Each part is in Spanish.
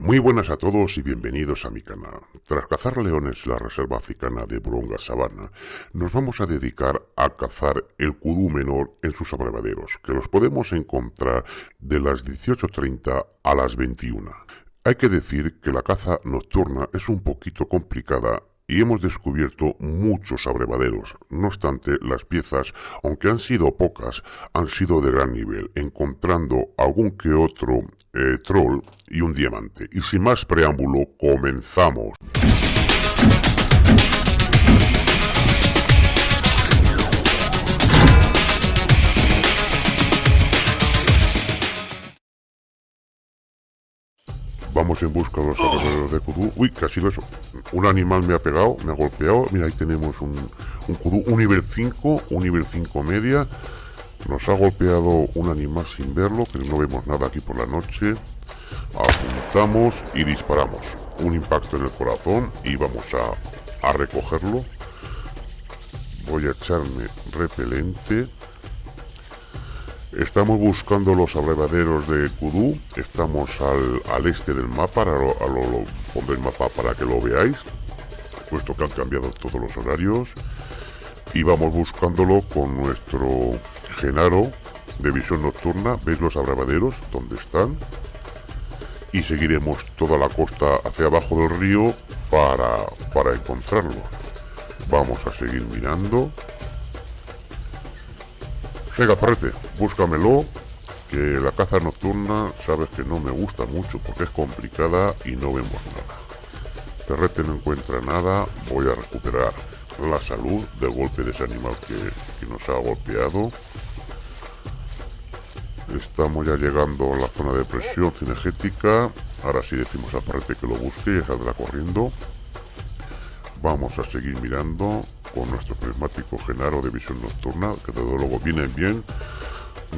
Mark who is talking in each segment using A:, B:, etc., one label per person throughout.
A: Muy buenas a todos y bienvenidos a mi canal. Tras cazar leones en la reserva africana de Bronga Sabana, nos vamos a dedicar a cazar el kudú menor en sus abrevaderos, que los podemos encontrar de las 18.30 a las 21. Hay que decir que la caza nocturna es un poquito complicada y hemos descubierto muchos abrevaderos. No obstante, las piezas, aunque han sido pocas, han sido de gran nivel, encontrando algún que otro eh, troll y un diamante. Y sin más preámbulo, comenzamos. Vamos en busca de los alrededores de Kudu. Uy, casi lo eso. Un animal me ha pegado, me ha golpeado. Mira, ahí tenemos un, un Kudu, un nivel 5, un nivel 5 media. Nos ha golpeado un animal sin verlo, pero no vemos nada aquí por la noche. Apuntamos y disparamos. Un impacto en el corazón y vamos a, a recogerlo. Voy a echarme repelente. Estamos buscando los abrevaderos de Kudu. Estamos al, este del mapa. Ahora pondré el mapa para que lo veáis. Puesto que han cambiado todos los horarios. Y vamos buscándolo con nuestro Genaro de visión nocturna. ¿Veis los abrevaderos? ¿Dónde están? Y seguiremos toda la costa hacia abajo del río para, para encontrarlo. Vamos a seguir mirando. Venga, parrete, búscamelo, que la caza nocturna sabes que no me gusta mucho porque es complicada y no vemos nada. Perrete no encuentra nada, voy a recuperar la salud del golpe de ese animal que, nos ha golpeado. Estamos ya llegando a la zona de presión cinegética. Ahora sí decimos a Parrete que lo busque y saldrá corriendo. Vamos a seguir mirando con nuestro prismático Genaro de visión nocturna, que desde luego viene bien.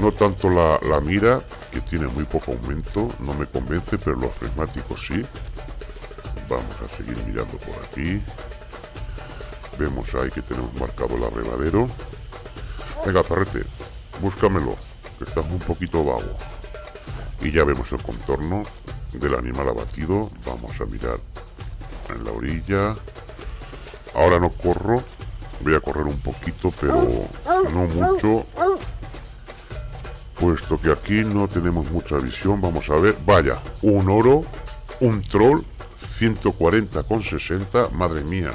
A: No tanto la, mira, que tiene muy poco aumento, no me convence, pero los prismáticos sí. Vamos a seguir mirando por aquí. Vemos ahí que tenemos marcado el arrebadero. Venga, perrete, búscamelo, que está un poquito vago. Y ya vemos el contorno del animal abatido. Vamos a mirar en la orilla. Ahora no corro, voy a correr un poquito, pero no mucho. Puesto que aquí no tenemos mucha visión, vamos a ver. Vaya, un oro, un troll, 140 con 60, madre mía.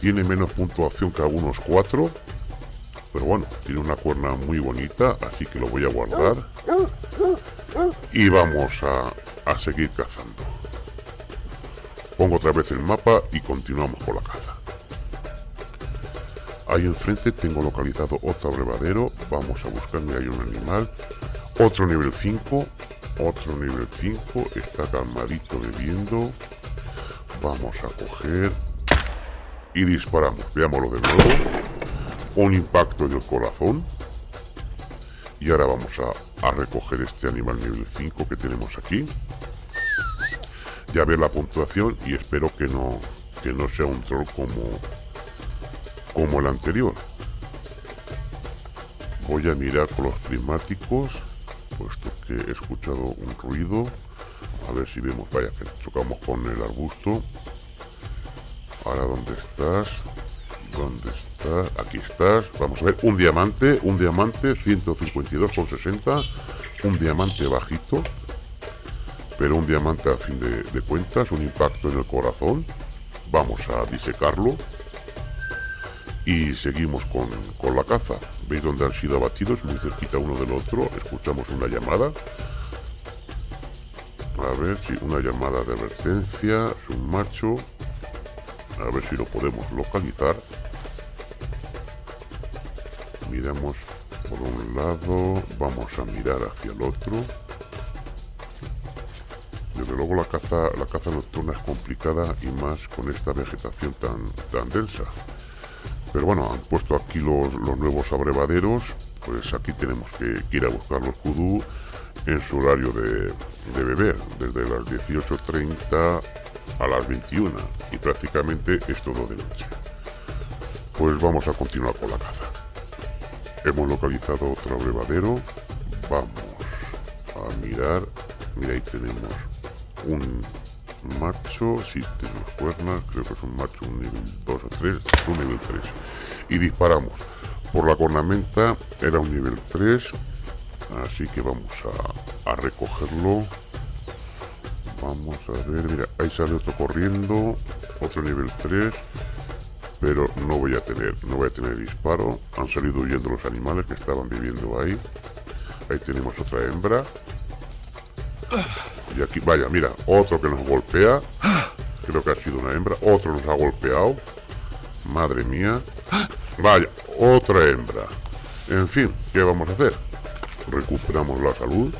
A: Tiene menos puntuación que algunos cuatro. Pero bueno, tiene una cuerna muy bonita, así que lo voy a guardar. Y vamos a, a seguir cazando. Pongo otra vez el mapa y continuamos con la caza. Ahí enfrente tengo localizado otro abrevadero. Vamos a buscarme ahí un animal. Otro nivel 5. Otro nivel 5. Está calmadito bebiendo. Vamos a coger. Y disparamos. Veámoslo de nuevo. Un impacto en el corazón. Y ahora vamos a, a recoger este animal nivel 5 que tenemos aquí. Ya ver la puntuación y espero que no, que no sea un troll como como el anterior. Voy a mirar con los prismáticos, puesto que he escuchado un ruido. A ver si vemos, vaya, que chocamos con el arbusto. Ahora, ¿dónde estás? ¿Dónde estás? Aquí estás. Vamos a ver, un diamante, un diamante, 152,60. Un diamante bajito, pero un diamante a fin de, de cuentas, un impacto en el corazón. Vamos a disecarlo y seguimos con, la caza. ¿Veis dónde han sido abatidos? Muy cerquita uno del otro. Escuchamos una llamada. A ver si una llamada de advertencia. Es un macho. A ver si lo podemos localizar. Miramos por un lado. Vamos a mirar hacia el otro. Desde luego la caza, la caza nocturna es complicada y más con esta vegetación tan, tan densa. Pero bueno, han puesto aquí los, nuevos abrevaderos. Pues aquí tenemos que, ir a buscar los kudú en su horario de, beber, desde las 18.30 a las 21. Y prácticamente es todo de noche. Pues vamos a continuar con la caza. Hemos localizado otro abrevadero. Vamos a mirar. Mira, ahí tenemos un, macho, si tenemos cuernas, creo que es un macho, un nivel 2 o 3, un nivel 3. Y disparamos. Por la cornamenta era un nivel 3, así que vamos a, a recogerlo. Vamos a ver, mira, ahí sale otro corriendo, otro nivel 3, pero no voy a tener, no voy a tener disparo. Han salido huyendo los animales que estaban viviendo ahí. Ahí tenemos otra hembra. Y aquí, vaya, mira, otro que nos golpea. Creo que ha sido una hembra. Otro nos ha golpeado. Madre mía. Vaya, otra hembra. En fin, ¿qué vamos a hacer? Recuperamos la salud.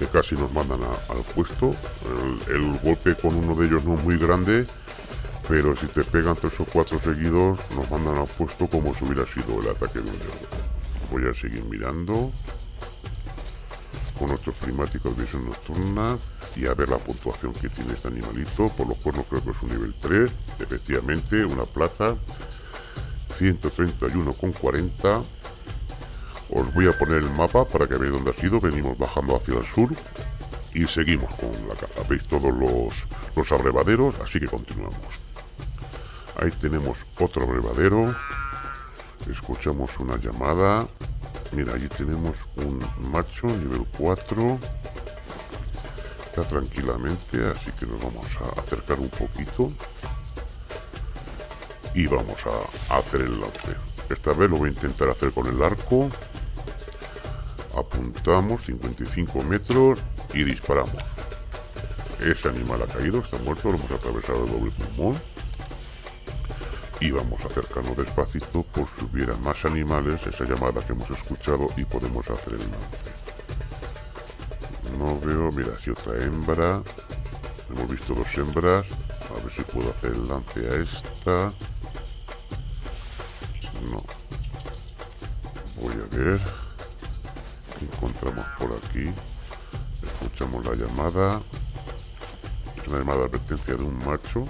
A: Que casi nos mandan al puesto. El, golpe con uno de ellos no es muy grande. Pero si te pegan tres o cuatro seguidos, nos mandan al puesto como si hubiera sido el ataque de un león. Voy a seguir mirando con nuestros primáticos de visión nocturna y a ver la puntuación que tiene este animalito. Por los cuernos creo que es un nivel 3, efectivamente, una plata. 131,40. Os voy a poner el mapa para que veáis dónde ha sido. Venimos bajando hacia el sur y seguimos con la caza. Veis todos los, los abrevaderos, así que continuamos. Ahí tenemos otro abrevadero. Escuchamos una llamada. Mira, allí tenemos un macho nivel 4. Está tranquilamente, así que nos vamos a acercar un poquito. Y vamos a, hacer el lance. Esta vez lo voy a intentar hacer con el arco. Apuntamos 55 metros y disparamos. Ese animal ha caído, está muerto, lo hemos atravesado el doble pulmón y vamos a acercarnos despacito por si hubiera más animales, esa llamada que hemos escuchado y podemos hacer el lance. No veo, mira, si otra hembra, hemos visto dos hembras, a ver si puedo hacer el lance a esta. No. Voy a ver. Encontramos por aquí. Escuchamos la llamada. Es una llamada de advertencia de un macho.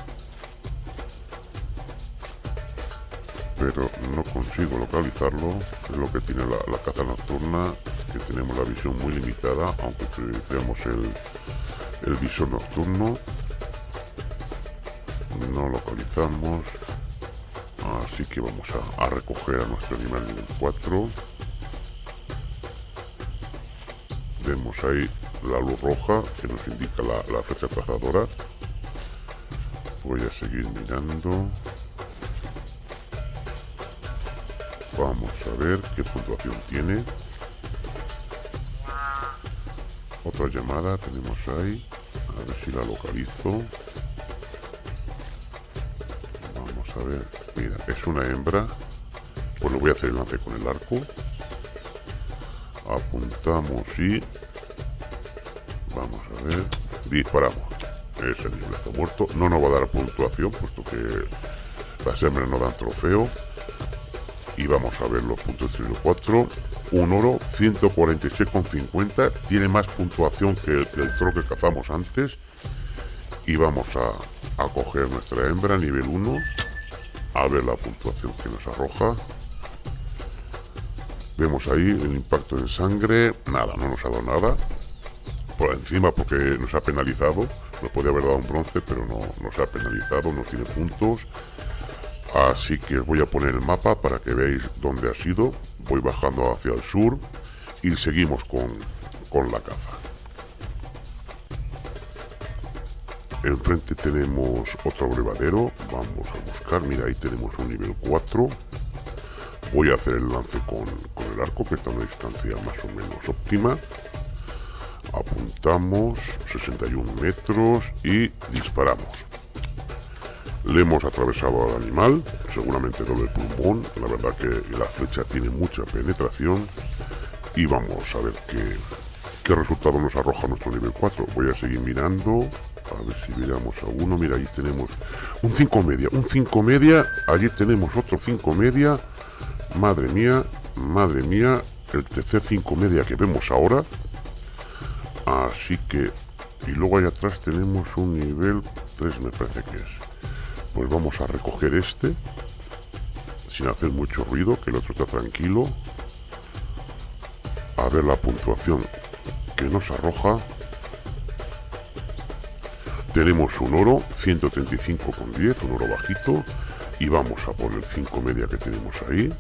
A: Pero no consigo localizarlo. Es lo que tiene la, caza nocturna, que tenemos la visión muy limitada, aunque prioricemos el, el visor nocturno. No localizamos. Así que vamos a, recoger a nuestro animal nivel 4. Vemos ahí la luz roja que nos indica la, la fecha cazadora. Voy a seguir mirando. Vamos a ver qué puntuación tiene. Otra llamada tenemos ahí. A ver si la localizo. Vamos a ver. Mira, es una hembra. Pues lo voy a hacer el lance con el arco. Apuntamos y... Vamos a ver. Disparamos. Ese nivel está muerto. No nos va a dar puntuación, puesto que las hembras no dan trofeo y vamos a ver los puntos de 4 un oro 146,50 tiene más puntuación que el, que que cazamos antes. Y vamos a, a coger nuestra hembra nivel 1 a ver la puntuación que nos arroja. Vemos ahí el impacto en sangre. Nada, no nos ha dado nada. Por encima porque nos ha penalizado. Nos podría haber dado un bronce pero no nos ha penalizado, no tiene puntos Así que os voy a poner el mapa para que veáis dónde ha sido. Voy bajando hacia el sur y seguimos con, la caza. Enfrente tenemos otro brevadero. Vamos a buscar. Mira, ahí tenemos un nivel 4. Voy a hacer el lance con, con el arco, que está a una distancia más o menos óptima. Apuntamos 61 metros y disparamos. Le hemos atravesado al animal, seguramente doble pulmón, la verdad que la flecha tiene mucha penetración. Y vamos a ver qué, qué resultado nos arroja nuestro nivel 4. Voy a seguir mirando, a ver si miramos a uno, mira, ahí tenemos un 5 media, un 5 media, allí tenemos otro 5 media, madre mía, madre mía, el tercer 5 media que vemos ahora, así que, y luego allá atrás tenemos un nivel 3 me parece que es pues vamos a recoger este sin hacer mucho ruido que el otro está tranquilo. A ver la puntuación que nos arroja. Tenemos un oro 135,10 un oro bajito y vamos a por el 5 media que tenemos ahí.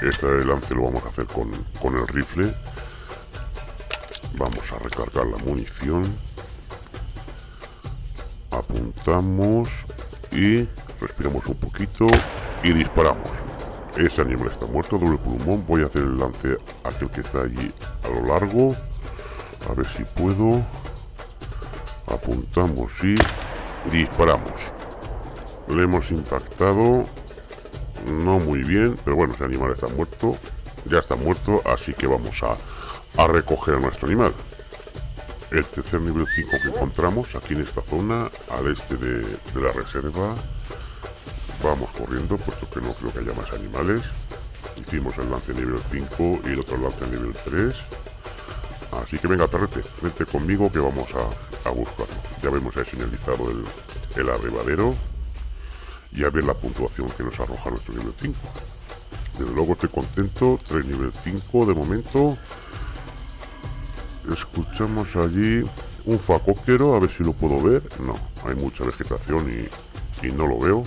A: Este lance lo vamos a hacer con, con el rifle. Vamos a recargar la munición apuntamos y respiramos un poquito y disparamos. Ese animal está muerto doble pulmón. Voy a hacer el lance aquel que está allí a lo largo. A ver si puedo. Apuntamos y disparamos. Le hemos impactado. No muy bien pero bueno ese animal está muerto. Ya está muerto así que vamos a, a recoger a nuestro animal el tercer nivel 5 que encontramos aquí en esta zona al este de, la reserva. Vamos corriendo puesto que no creo que haya más animales. Hicimos el lance nivel 5 y el otro lance nivel 3 así que venga perrete vente conmigo que vamos a, a buscarlo. Ya vemos ahí señalizado el, el arribadero y a ver la puntuación que nos arroja nuestro nivel 5 desde luego estoy contento 3 nivel 5 de momento escuchamos allí un facoquero, a ver si lo puedo ver. No, hay mucha vegetación y, y no lo veo.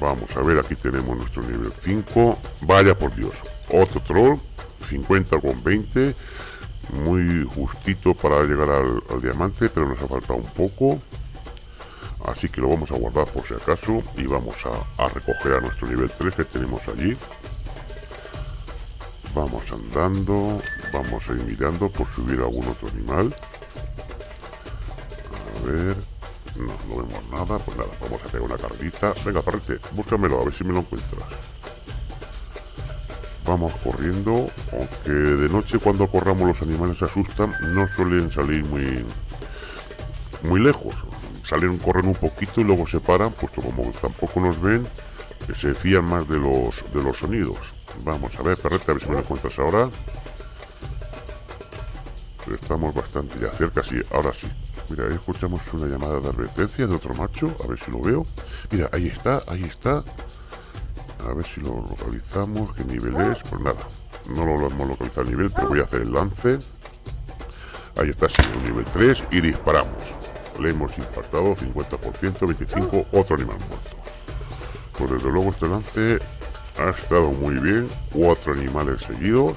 A: Vamos a ver, aquí tenemos nuestro nivel 5. Vaya por Dios, otro troll, 50 con 20. Muy justito para llegar al, diamante, pero nos ha faltado un poco. Así que lo vamos a guardar por si acaso y vamos a, a recoger a nuestro nivel 3 que tenemos allí. Vamos andando, vamos a ir mirando por si hubiera algún otro animal. A ver, no, vemos nada, pues nada, vamos a pegar una carrita. Venga, parrete, búscamelo, a ver si me lo encuentras. Vamos corriendo, aunque de noche cuando corramos los animales se asustan, no suelen salir muy, muy lejos. Salen, corren un poquito y luego se paran, puesto como tampoco nos ven, se fían más de los, de los sonidos. Vamos a ver, perrete, a ver si me lo encuentras ahora. Estamos bastante ya cerca, sí, ahora sí. Mira, ahí escuchamos una llamada de advertencia de otro macho, a ver si lo veo. Mira, ahí está, ahí está. A ver si lo localizamos, qué nivel es. Pues nada, no lo hemos localizado el nivel, pero voy a hacer el lance. Ahí está, sí, un nivel 3 y disparamos. Le hemos impactado 50%, 25, otro animal muerto. Pues desde luego este lance ha estado muy bien. Cuatro animales seguidos.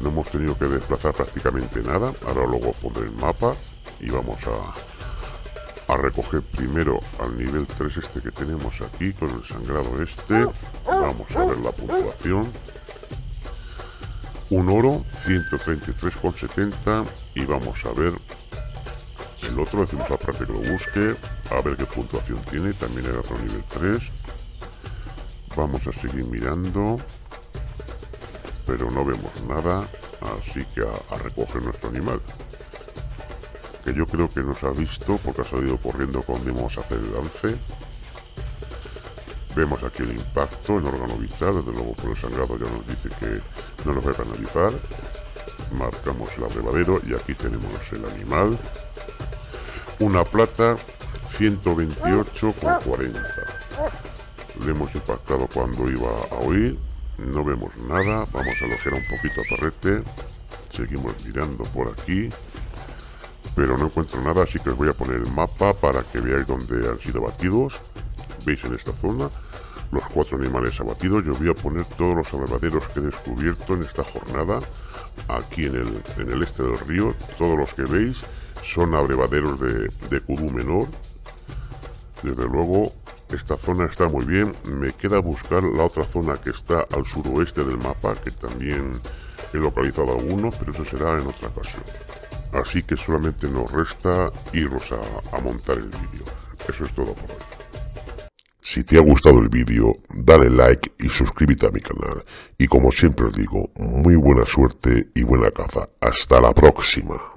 A: No hemos tenido que desplazar prácticamente nada. Ahora luego pondré el mapa y vamos a, a recoger primero al nivel 3 este que tenemos aquí con el sangrado este. Vamos a ver la puntuación. Un oro, 133,70 y vamos a ver el otro, decimos a que lo busque, a ver qué puntuación tiene, también era otro nivel 3 Vamos a seguir mirando. Pero no vemos nada. Así que a, recoger nuestro animal. Que yo creo que nos ha visto porque ha salido corriendo cuando íbamos a hacer el lance. Vemos aquí el impacto en órgano vital. Desde luego por el sangrado ya nos dice que no nos va a canalizar. Marcamos el abrevadero y aquí tenemos el animal. Una plata 128,40 le hemos impactado cuando iba a oír no vemos nada. Vamos a alojar un poquito a Parrete seguimos mirando por aquí. Pero no encuentro nada así que os voy a poner el mapa para que veáis dónde han sido abatidos. Veis en esta zona los cuatro animales abatidos. Yo voy a poner todos los abrevaderos que he descubierto en esta jornada. Aquí en el, en el este del río todos los que veis son abrevaderos de, de menor. Desde luego esta zona está muy bien. Me queda buscar la otra zona que está al suroeste del mapa, que también he localizado algunos, pero eso será en otra ocasión. Así que solamente nos resta irnos a, a montar el vídeo. Eso es todo por hoy. Si te ha gustado el vídeo, dale like y suscríbete a mi canal. Y como siempre os digo, muy buena suerte y buena caza. Hasta la próxima.